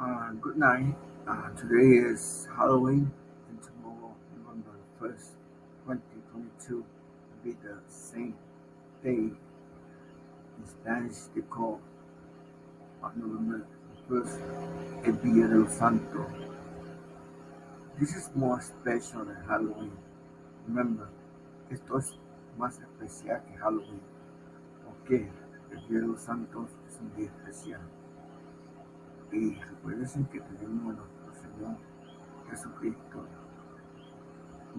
Uh, good night. Uh, today is Halloween, and tomorrow, November 1st, 2022, will be the same day. In Spanish, they call November 1st El Día de los Santos. This is more special than Halloween. Remember, esto es más especial que Halloween. ¿Por qué? El Día de los Santos es un día especial. Y recuerden que tenemos a nuestro Señor Jesucristo.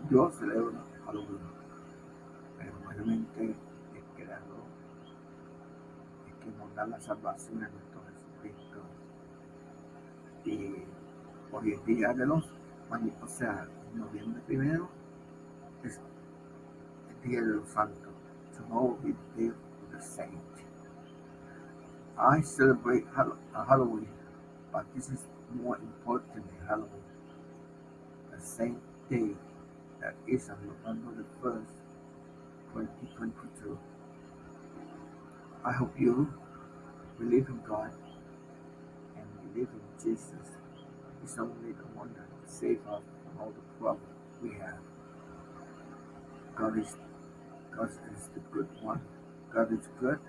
Yo celebro Halloween, pero mayormente el creador es que nos da la salvación a nuestro Jesucristo. Y hoy es día de los, o sea, noviembre primero es el día de los santos. Tomorrow is the day of the saint. I celebrate Halloween but this is more important than Halloween. The same day that is on November the 1st, 2022. I hope you believe in God and believe in Jesus. He's only the one that can save us from all the problems we have. God is God is the good one. God is good.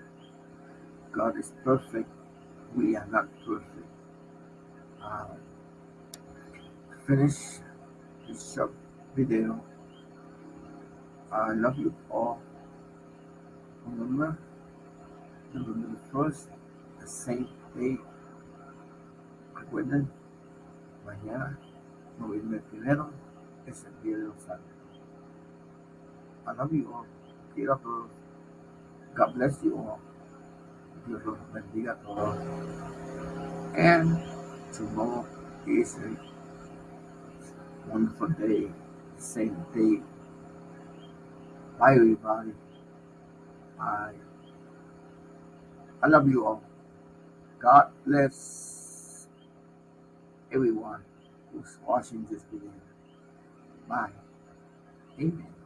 God is perfect. We are not perfect finish this short video. I love you all. Remember, November the first, the same day. Recuerden, mañana, noviembre primero, es el Día de los. I love you all. Quiero a todos. God bless you all. Dios los bendiga a todos. And tomorrow is a wonderful day, same day. Bye everybody. I I love you all. God bless everyone who's watching this video. Bye. Amen.